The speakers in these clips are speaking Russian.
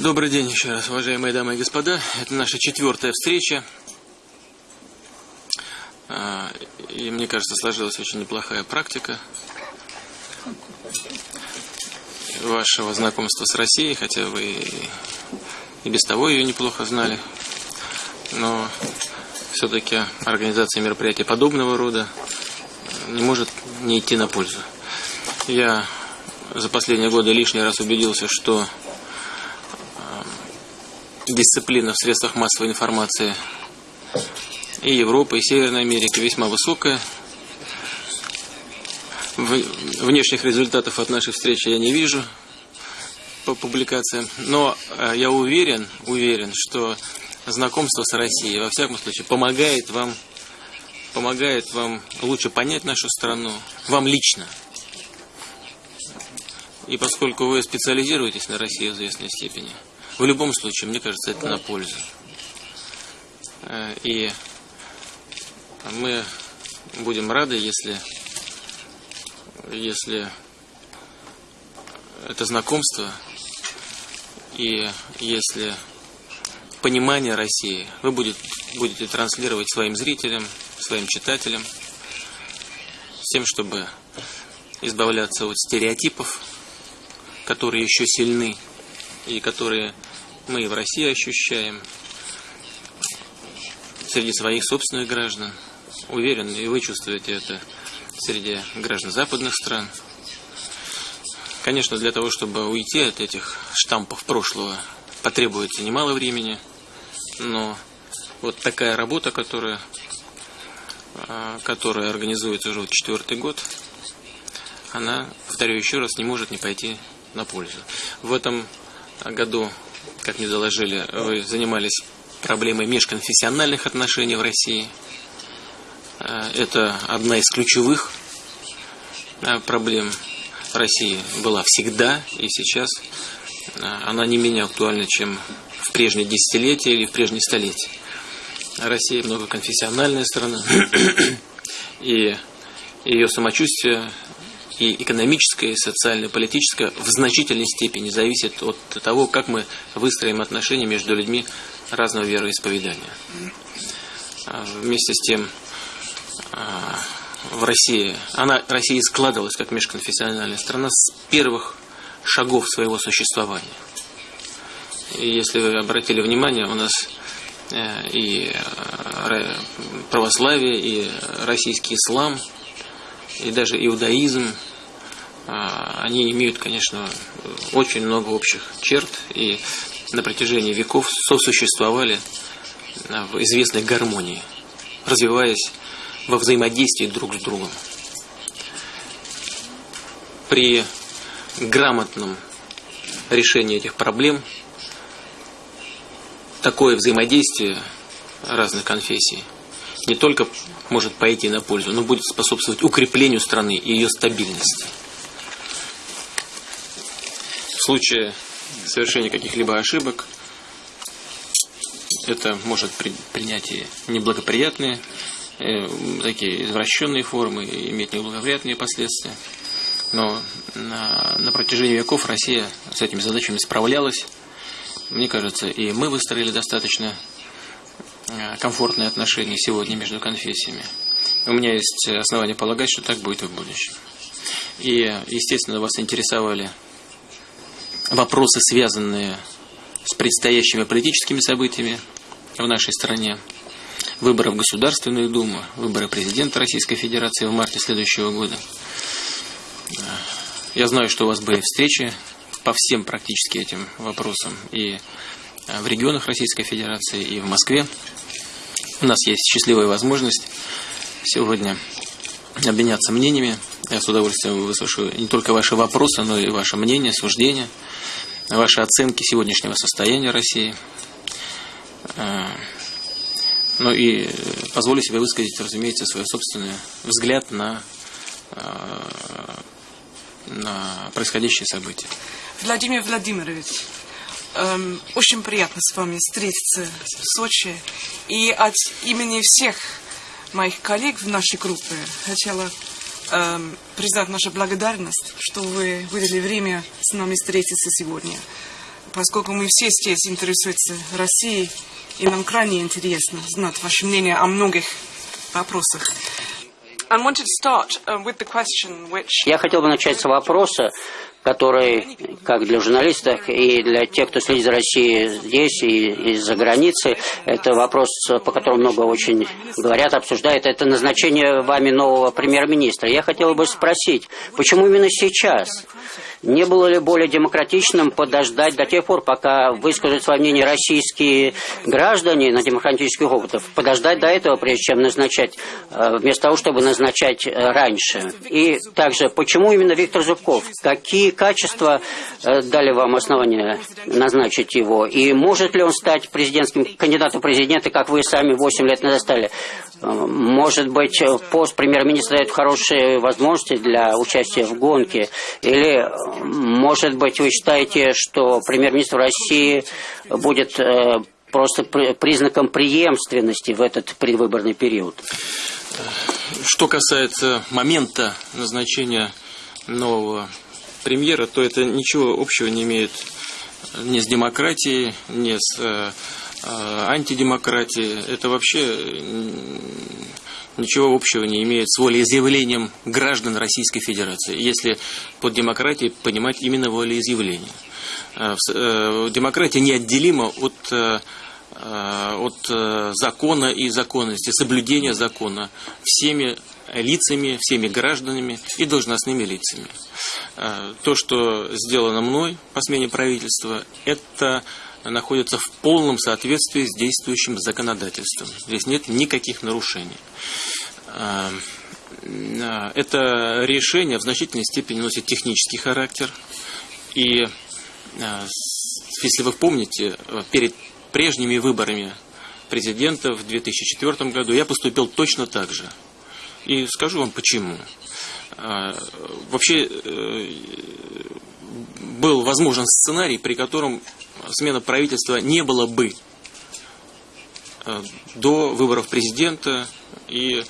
Добрый день еще раз, уважаемые дамы и господа. Это наша четвертая встреча. А, и мне кажется, сложилась очень неплохая практика вашего знакомства с Россией, хотя вы и без того ее неплохо знали. Но все-таки организация мероприятий подобного рода не может не идти на пользу. Я за последние годы лишний раз убедился, что дисциплина в средствах массовой информации и Европы, и Северной Америки весьма высокая. Внешних результатов от нашей встречи я не вижу по публикациям, но э, я уверен, уверен, что знакомство с Россией, во всяком случае, помогает вам, помогает вам лучше понять нашу страну, вам лично. И поскольку вы специализируетесь на России в известной степени, в любом случае, мне кажется, это на пользу. Э, и мы будем рады, если, если это знакомство и если понимание России вы будете, будете транслировать своим зрителям, своим читателям, с тем, чтобы избавляться от стереотипов, которые еще сильны и которые мы и в России ощущаем, среди своих собственных граждан. Уверен, и вы чувствуете это среди граждан западных стран. Конечно, для того, чтобы уйти от этих штампов прошлого, потребуется немало времени, но вот такая работа, которая, а, которая организуется уже четвертый год, она, повторю еще раз, не может не пойти на пользу. В этом году как мне доложили, вы занимались проблемой межконфессиональных отношений в России. Э, это одна из ключевых э, проблем России была всегда и сейчас. Э, она не менее актуальна, чем в прежние десятилетия или в прежние столетия. Россия многоконфессиональная страна, и ее самочувствие и экономическое, и социальное, и политическое в значительной степени зависит от того, как мы выстроим отношения между людьми разного вероисповедания. А, вместе с тем, а, в России, она, Россия складывалась как межконфессиональная страна с первых шагов своего существования. И если вы обратили внимание, у нас э, и э, православие, и российский ислам, и даже иудаизм, они имеют, конечно, очень много общих черт и на протяжении веков сосуществовали а, в известной гармонии, развиваясь во взаимодействии друг с другом. При грамотном решении этих проблем такое взаимодействие разных конфессий не только может пойти на пользу, но будет способствовать укреплению страны и ее стабильности в случае совершения каких-либо ошибок это может при, принять и неблагоприятные, э, такие извращенные формы, и иметь неблагоприятные последствия. Но на, на протяжении веков Россия с этими задачами справлялась. Мне кажется, и мы выстроили достаточно э, комфортные отношения сегодня между конфессиями. У меня есть основания полагать, что так будет и в будущем. И, естественно, вас интересовали вопросы, связанные с предстоящими политическими событиями в нашей стране, выборы в Государственную Думу, выборы президента Российской Федерации в марте следующего года. Я знаю, что у вас были встречи по всем практически этим вопросам и в регионах Российской Федерации, и в Москве. У нас есть счастливая возможность сегодня обменяться мнениями. Я с удовольствием выслушаю не только ваши вопросы, но и ваше мнение, суждения – ваши оценки сегодняшнего состояния России. Э, ну и позволю себе высказать, разумеется, свой собственный взгляд на, э, на происходящие события. Владимир Владимирович, эм, очень приятно с вами встретиться в Сочи. И от имени всех моих коллег в нашей группе хотела признать нашу благодарность, что вы выделили время с нами встретиться сегодня. поскольку мы все здесь интересуемся Россией, и нам крайне интересно знать ваше мнение о многих вопросах. Uh, Я хотел бы начать с вопроса, который, как для журналистов и для тех, кто следит за Россией здесь и из-за границы, это вопрос, по которому много очень говорят, обсуждают, это назначение вами нового премьер-министра. Я хотел бы спросить, почему именно сейчас? Не было ли более демократичным подождать до тех пор, пока выскажут свое мнение российские граждане на демократических опытах, подождать до этого, прежде чем назначать, э, вместо того, чтобы назначать э, раньше? И также, почему именно Виктор Зубков? Какие качества э, дали вам основания назначить его? И может ли он стать президентским кандидатом в президенты, как вы сами 8 лет назад стали? Может быть, пост премьер-министра дает хорошие возможности для участия в гонке? Или может быть, вы считаете, что премьер-министр России будет э, просто признаком преемственности в этот предвыборный период? Что касается момента назначения нового премьера, то это ничего общего не имеет ни с демократией, ни с э, э антидемократией. Это вообще ничего общего не имеет с волеизъявлением граждан Российской Федерации, если под демократией понимать именно волеизъявление. Э, э, демократия неотделима от, э, от закона и законности, соблюдения закона всеми лицами, всеми гражданами и должностными лицами. То, что сделано мной по смене правительства, это находится в полном соответствии с действующим законодательством. Здесь нет никаких нарушений. А, а, это решение в значительной степени носит технический характер. И а, если вы помните, перед прежними выборами президента в 2004 году я поступил точно так же. И скажу вам почему. Вообще э, был возможен сценарий, при котором смена правительства не было бы э, до выборов президента и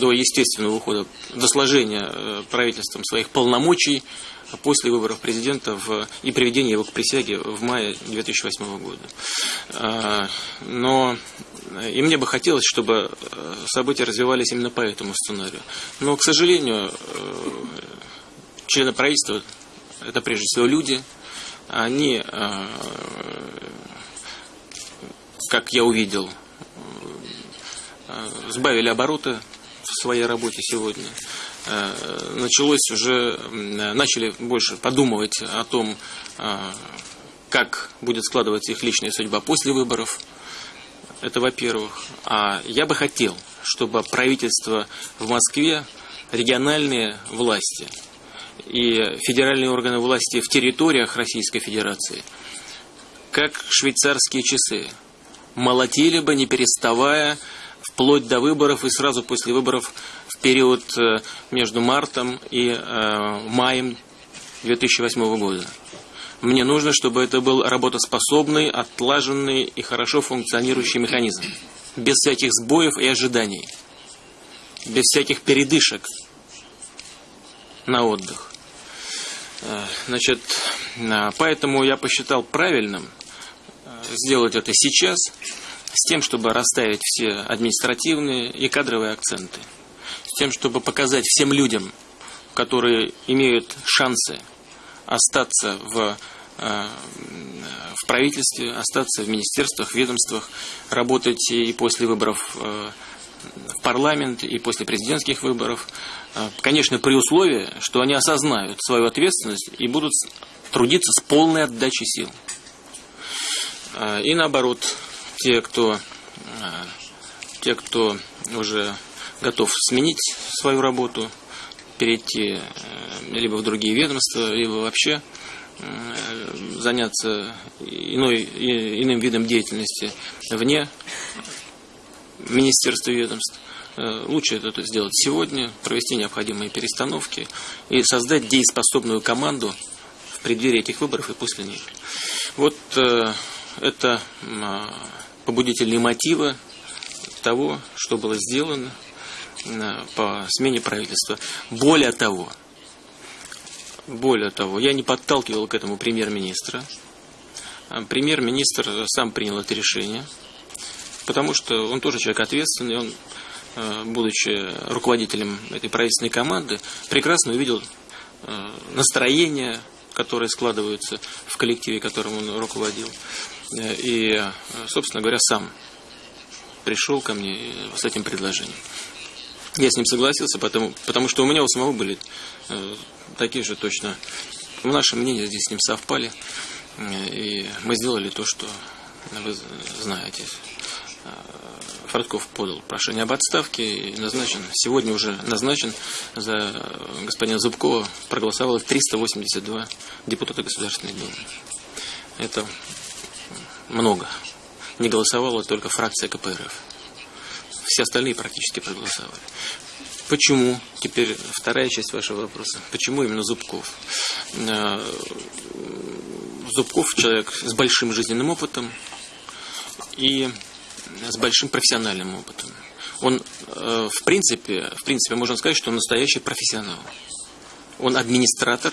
до естественного ухода, до сложения э, правительством своих полномочий после выборов президента в, и приведения его к присяге в мае 2008 года. А, но и мне бы хотелось, чтобы э, события развивались именно по этому сценарию. Но, к сожалению, члены правительства – это прежде всего люди – они, э, как я увидел, э, сбавили обороты в своей работе сегодня. Э, началось уже, начали больше подумывать о том, как будет складываться их личная судьба после выборов. Это во-первых. А я бы хотел, чтобы правительство в Москве, региональные власти – и федеральные органы власти в территориях Российской Федерации, как швейцарские часы, молотили бы, не переставая, вплоть до выборов и сразу после выборов в период э, между мартом и э, маем 2008 года. Мне нужно, чтобы это был работоспособный, отлаженный и хорошо функционирующий механизм. Без всяких сбоев и ожиданий. Без всяких передышек на отдых. Э, значит, э, поэтому я посчитал правильным э, сделать это сейчас, с тем, чтобы расставить все административные и кадровые акценты, с тем, чтобы показать всем людям, которые имеют шансы остаться в, в правительстве, остаться в министерствах, ведомствах, работать и после выборов в парламент, и после президентских выборов, а, конечно, при условии, что они осознают свою ответственность и будут трудиться с полной отдачей сил. А, и наоборот, те, кто, а, те, кто уже готов сменить свою работу, перейти либо в другие ведомства, либо вообще заняться иной, иным видом деятельности вне министерства и ведомств, Э, лучше это сделать сегодня, провести необходимые перестановки и создать дееспособную команду в преддверии этих выборов и после них. Вот э, это побудительные мотивы того, что было сделано э, по смене правительства. Более того, более того, я не подталкивал к этому премьер-министра. премьер-министр сам принял это решение, потому что он тоже человек ответственный, он, будучи руководителем этой правительственной команды, прекрасно увидел настроение, которые складываются в коллективе, которым он руководил. И, собственно говоря, сам пришел ко мне с этим предложением. Я с ним согласился, потому, потому что у меня у самого были э, такие же точно. Наши мнения здесь с ним совпали. Э, и мы сделали то, что вы знаете. Э, Фродков подал прошение об отставке и назначен, сегодня уже назначен за господина Зубкова, проголосовало 382 депутата Государственной Думы. Это много. Не голосовала только фракция КПРФ. Все остальные практически проголосовали. Почему? Теперь вторая часть вашего вопроса. Почему именно Зубков? Э, Зубков человек с большим жизненным опытом и с большим профессиональным опытом. Он, э, в принципе, в принципе, можно сказать, что он настоящий профессионал. Он администратор,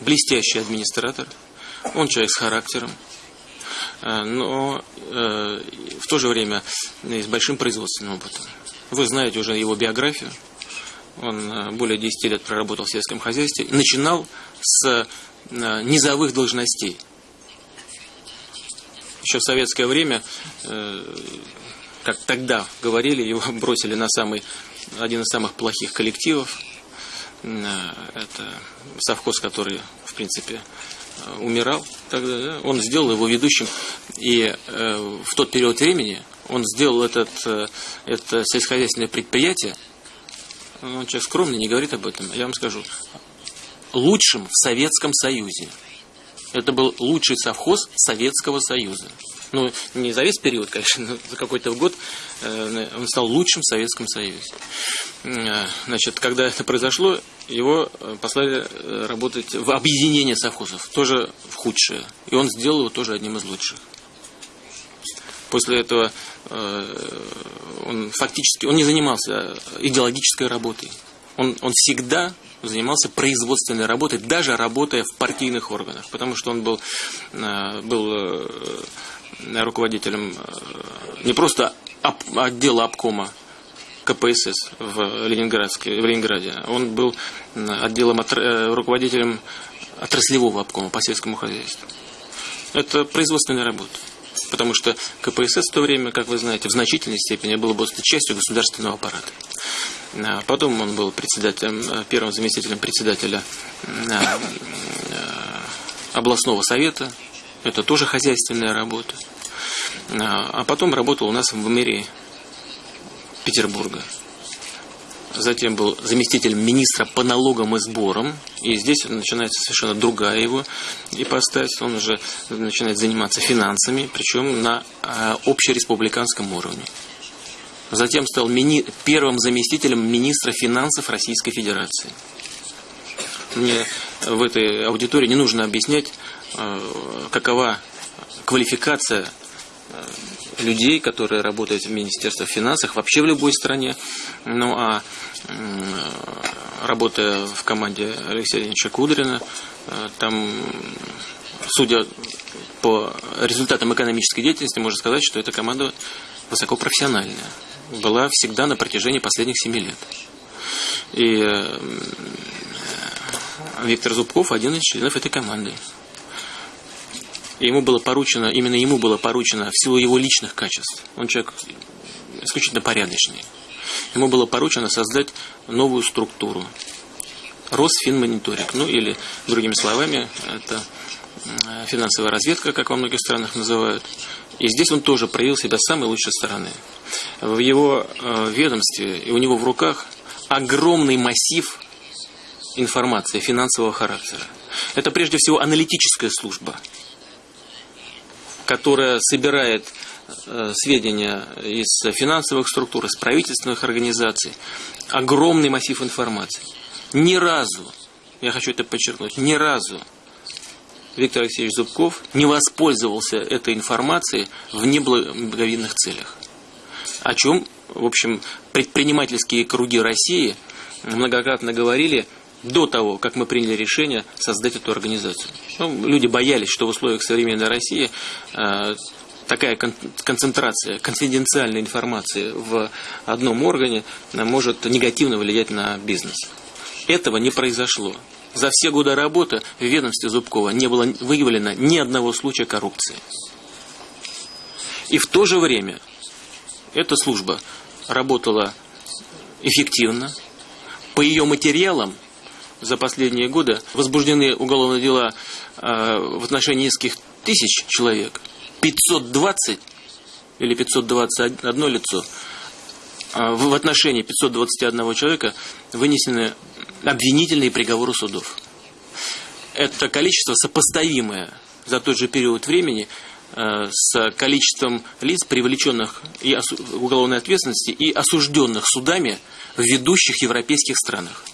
блестящий администратор. Он человек с характером, э, но в то же время с большим производственным опытом. Вы знаете уже его биографию. Он э, более 10 лет проработал в сельском хозяйстве. Начинал с э, низовых должностей. Еще в советское время, э, как тогда говорили, его бросили на самый, один из самых плохих коллективов. Это совхоз, который, в принципе, умирал тогда. Он сделал его ведущим. И в тот период времени он сделал этот, э, это сельскохозяйственное предприятие, он человек скромный, не говорит об этом, я вам скажу, лучшим в Советском Союзе. Это был лучший совхоз Советского Союза. Ну, не за весь период, конечно, но за какой-то год э, он стал лучшим в Советском Союзе. Э, значит, когда это произошло, его послали работать в объединение совхозов, тоже в худшее. И он сделал его тоже одним из лучших. После этого э, он фактически он не занимался идеологической работой. Он, он всегда занимался производственной работой, даже работая в партийных органах, потому что он был, э, был э, руководителем не просто отдела обкома КПСС в, Ленинградске, в Ленинграде, он был отделом, руководителем отраслевого обкома по сельскому хозяйству. Это производственная работа потому что КПСС в то время, как вы знаете, в значительной степени было просто частью государственного аппарата. А потом он был председателем, э, первым заместителем председателя э, э, областного совета. Это тоже хозяйственная работа. А потом работал у нас в мэрии Петербурга затем был заместителем министра по налогам и сборам, и здесь начинается совершенно другая его ипостась, он уже начинает заниматься финансами, причем на э, общереспубликанском уровне. Затем стал мини первым заместителем министра финансов Российской Федерации. Мне в этой аудитории не нужно объяснять, э, какова квалификация э, людей, которые работают в Министерстве финансов, вообще в любой стране. Ну а работая в команде Алексея Леонидовича Кудрина, э, там, судя по результатам экономической деятельности, можно сказать, что эта команда высокопрофессиональная. Была всегда на протяжении последних семи лет. И э, Виктор Зубков один из членов этой команды ему было поручено, именно ему было поручено в силу его личных качеств. Он человек исключительно порядочный. Ему было поручено создать новую структуру. Росфинмониторинг, ну или, другими словами, это финансовая разведка, как во многих странах называют. И здесь он тоже проявил себя с самой лучшей стороны. В его э, ведомстве и у него в руках огромный массив информации финансового характера. Это прежде всего аналитическая служба – которая собирает э, сведения из финансовых структур, из правительственных организаций, огромный массив информации. Ни разу, я хочу это подчеркнуть, ни разу Виктор Алексеевич Зубков не воспользовался этой информацией в неблаговидных целях. О чем, в общем, предпринимательские круги России многократно говорили до того, как мы приняли решение создать эту организацию. Ну, люди боялись, что в условиях современной России э, такая кон концентрация конфиденциальной информации в одном органе может негативно влиять на бизнес. Этого не произошло. За все годы работы в ведомстве Зубкова не было выявлено ни одного случая коррупции. И в то же время эта служба работала эффективно. По ее материалам за последние годы возбуждены уголовные дела э, в отношении нескольких тысяч человек. 520 или 521 лицо. Э, в отношении 521 человека вынесены обвинительные приговоры судов. Это количество сопоставимое за тот же период времени Э, с количеством лиц, привлеченных и уголовной ответственности и осужденных судами в ведущих европейских странах.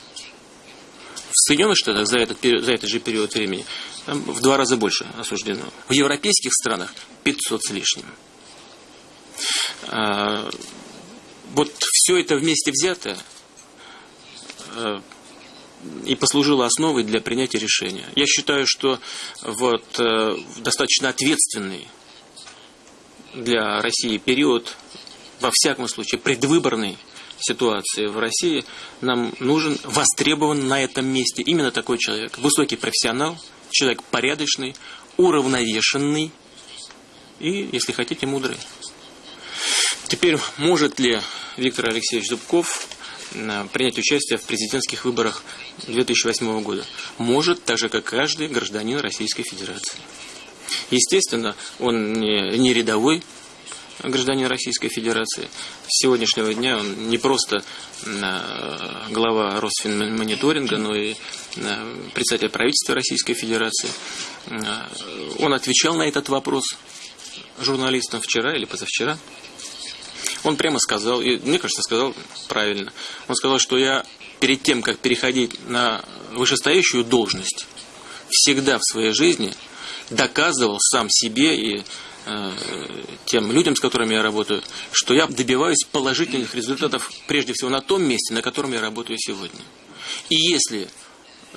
В Соединенных Штатах за этот, за этот же период времени там в два раза больше осуждено. В европейских странах 500 с лишним. А, вот все это вместе взятое э, и послужило основой для принятия решения. Я считаю, что вот, э, достаточно ответственный для России период, во всяком случае, предвыборной ситуации в России, нам нужен, востребован на этом месте именно такой человек. Высокий профессионал, человек порядочный, уравновешенный и, если хотите, мудрый. Теперь может ли Виктор Алексеевич Зубков принять участие в президентских выборах 2008 года. Может, так же, как каждый гражданин Российской Федерации. Естественно, он не, рядовой гражданин Российской Федерации. С сегодняшнего дня он не просто глава Росфинмониторинга, но и председатель правительства Российской Федерации. Он отвечал на этот вопрос журналистам вчера или позавчера. Он прямо сказал, и мне кажется, сказал правильно. Он сказал, что я перед тем, как переходить на вышестоящую должность, всегда в своей жизни доказывал сам себе и э, тем людям, с которыми я работаю, что я добиваюсь положительных результатов прежде всего на том месте, на котором я работаю сегодня. И если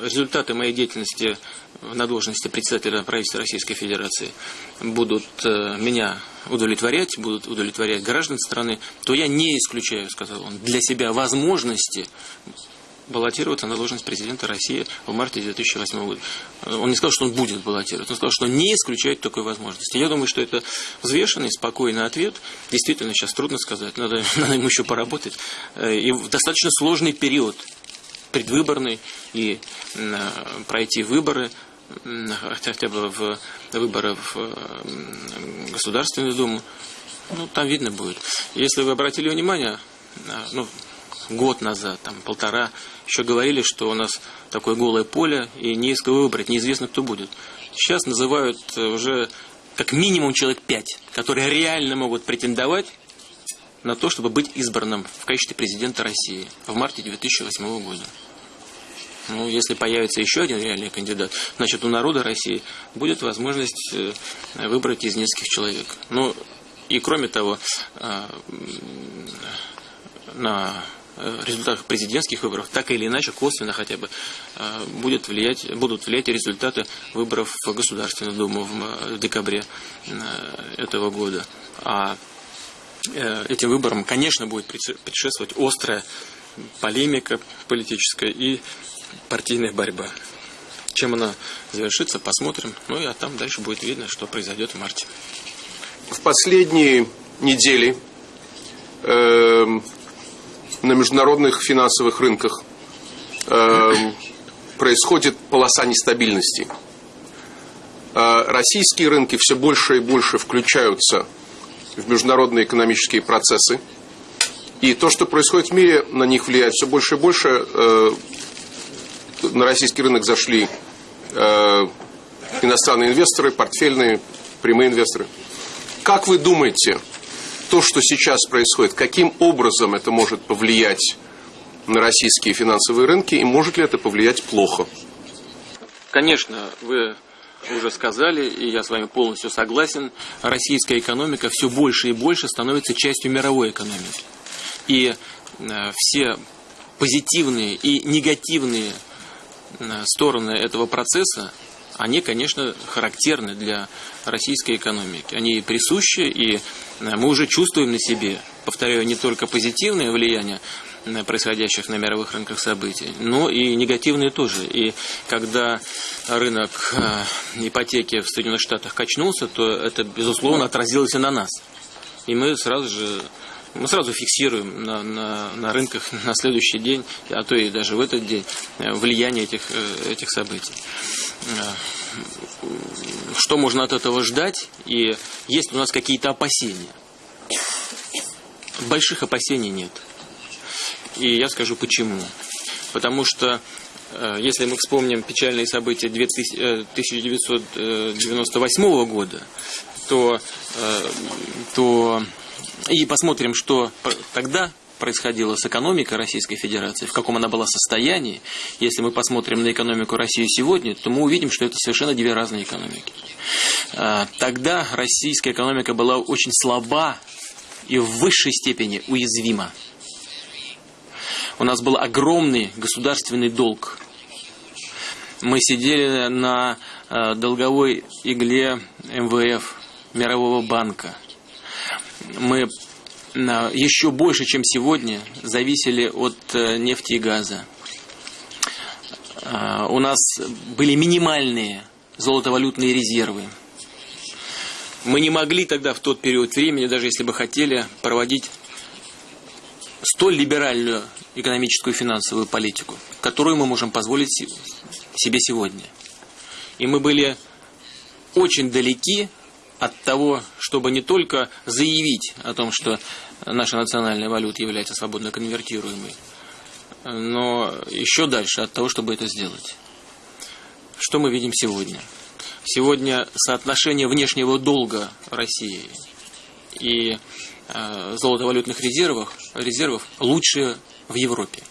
результаты моей деятельности на должности председателя правительства Российской Федерации будут э, меня удовлетворять, будут удовлетворять граждан страны, то я не исключаю, сказал он, для себя возможности баллотироваться на должность президента России в марте 2008 года. Он не сказал, что он будет баллотироваться, он сказал, что не исключает такой возможности. Я думаю, что это взвешенный, спокойный ответ. Действительно, сейчас трудно сказать, надо, надо ему еще поработать. Э, и в достаточно сложный период предвыборный и э, пройти выборы хотя бы в выборы в Государственную Думу, ну, там видно будет. Если вы обратили внимание, ну, год назад, там, полтора, еще говорили, что у нас такое голое поле, и не из кого выбрать, неизвестно, кто будет. Сейчас называют э, уже как минимум человек пять, которые реально могут претендовать на то, чтобы быть избранным в качестве президента России в марте 2008 года. Ну, если появится еще один реальный кандидат, значит, у народа России будет возможность э, выбрать из нескольких человек. Ну, и кроме того, э, на результатах президентских выборов, так или иначе, косвенно хотя бы, э, будет влиять, будут влиять результаты выборов в Государственную Думу в декабре этого года. А этим выборам, конечно, будет предшествовать острая полемика политическая и партийная борьба. Чем она завершится, посмотрим. Ну и а там дальше будет видно, что произойдет в марте. В последние недели э, на международных финансовых рынках э, происходит полоса нестабильности. Э, российские рынки все больше и больше включаются в международные экономические процессы. И то, что происходит в мире, на них влияет все больше и больше. Э, на российский рынок зашли э, иностранные инвесторы, портфельные, прямые инвесторы. Как вы думаете, то, что сейчас происходит, каким образом это может повлиять на российские финансовые рынки, и может ли это повлиять плохо? Конечно, вы уже сказали, и я с вами полностью согласен, российская экономика все больше и больше становится частью мировой экономики. И э, все позитивные и негативные стороны этого процесса, они, конечно, характерны для российской экономики. Они присущи, и мы уже чувствуем на себе, повторяю, не только позитивное влияние происходящих на мировых рынках событий, но и негативные тоже. И когда рынок ипотеки в Соединенных Штатах качнулся, то это, безусловно, отразилось и на нас. И мы сразу же мы сразу фиксируем на, на, на рынках на следующий день, а то и даже в этот день, э, влияние этих, э, этих событий. Э, что можно от этого ждать? И есть у нас какие-то опасения? Больших опасений нет. И я скажу почему. Потому что если мы вспомним печальные события 1998 года, то, то и посмотрим, что тогда происходило с экономикой Российской Федерации, в каком она была состоянии. Если мы посмотрим на экономику России сегодня, то мы увидим, что это совершенно две разные экономики. А, тогда российская экономика была очень слаба и в высшей степени уязвима. У нас был огромный государственный долг. Мы сидели на а, долговой игле МВФ, Мирового банка – мы еще больше, чем сегодня, зависели от э, нефти и газа. А, у нас были минимальные золотовалютные резервы. Мы не могли тогда в тот период времени, даже если бы хотели, проводить столь либеральную экономическую и финансовую политику, которую мы можем позволить себе сегодня. И мы были очень далеки от того, чтобы не только заявить о том, что наша национальная валюта является свободно конвертируемой, но еще дальше от того, чтобы это сделать. Что мы видим сегодня? Сегодня соотношение внешнего долга России и золотовалютных резервов, резервов лучшее в Европе.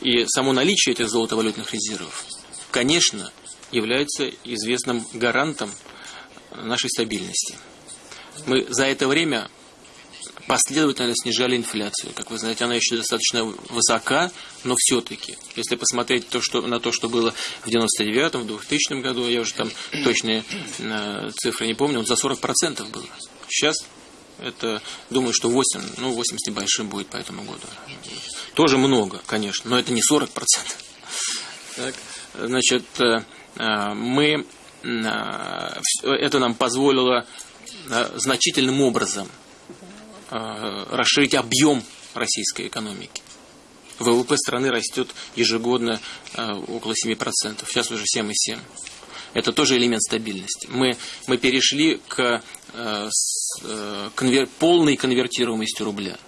И само наличие этих золотовалютных резервов, конечно, является известным гарантом нашей стабильности. Мы за это время последовательно снижали инфляцию. Как вы знаете, она еще достаточно высока, но все-таки, если посмотреть то, что, на то, что было в 99-м, в 2000 году, я уже там точные э, цифры не помню, вот за 40% было. Сейчас это, думаю, что 8, ну 8 с небольшим будет по этому году. Тоже много, конечно, но это не 40%. Так, значит, э, э, мы Э, это нам позволило значительным образом расширить объем российской экономики. ВВП страны растет ежегодно около 7%, сейчас уже 7,7%. Это тоже элемент стабильности. Мы, мы перешли к конвер, полной конвертируемости рубля.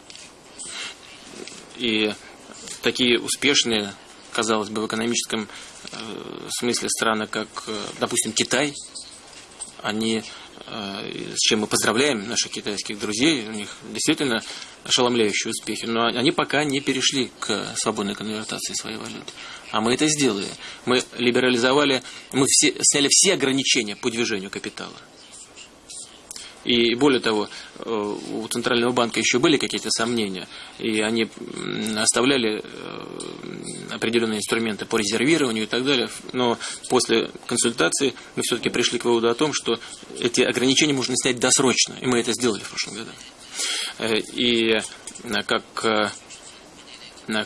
И такие успешные, казалось бы, в экономическом Э, смысле страны, как, э, допустим, Китай, они, э, с чем мы поздравляем наших китайских друзей, у них действительно ошеломляющие успехи, но они пока не перешли к свободной конвертации своей валюты. А мы это сделали. Мы либерализовали, мы все, сняли все ограничения по движению капитала. И более того, э, у Центрального банка еще были какие-то сомнения, и они оставляли э, определенные инструменты по резервированию и так далее. Но после консультации мы все-таки пришли к выводу о том, что эти ограничения можно снять досрочно, и мы это сделали в прошлом году. Э, и как,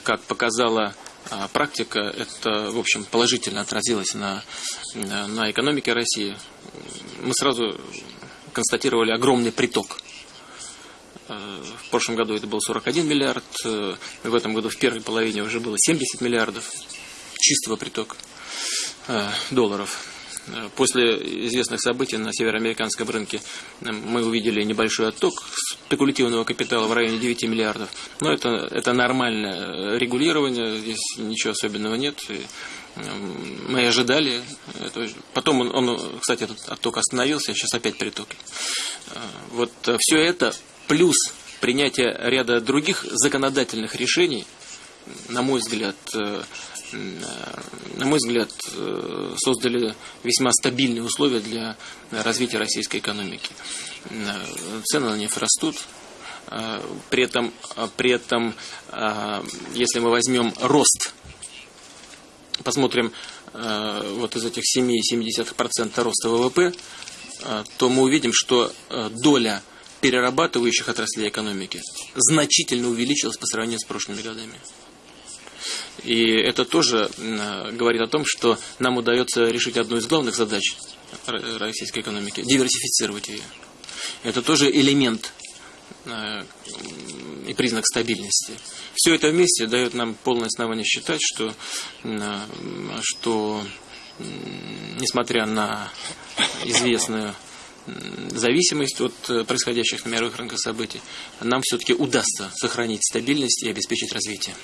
как показала практика, это, в общем, положительно отразилось на, на экономике России. Мы сразу констатировали огромный приток. Э, в прошлом году это был 41 миллиард, э, в этом году в первой половине уже было 70 миллиардов чистого притока э, долларов. После известных событий на североамериканском рынке мы увидели небольшой отток спекулятивного капитала в районе 9 миллиардов. Но это, это нормальное регулирование, здесь ничего особенного нет мы ожидали. Потом он, он, кстати, этот отток остановился, сейчас опять приток. Э, вот э, все это плюс принятие ряда других законодательных решений, на мой взгляд, э, на мой взгляд, создали весьма стабильные условия для развития российской экономики. Цены на нефть растут, при этом, при этом если мы возьмем рост посмотрим э, вот из этих 7,7% роста ВВП, э, то мы увидим, что э, доля перерабатывающих отраслей экономики значительно увеличилась по сравнению с прошлыми годами. И это тоже говорит о том, что нам удается решить одну из главных задач российской экономики – диверсифицировать ее. Это тоже элемент и признак стабильности. Все это вместе дает нам полное основание считать, что, что несмотря на известную зависимость от э, происходящих на мировых рынках событий, нам все-таки удастся сохранить стабильность и обеспечить развитие.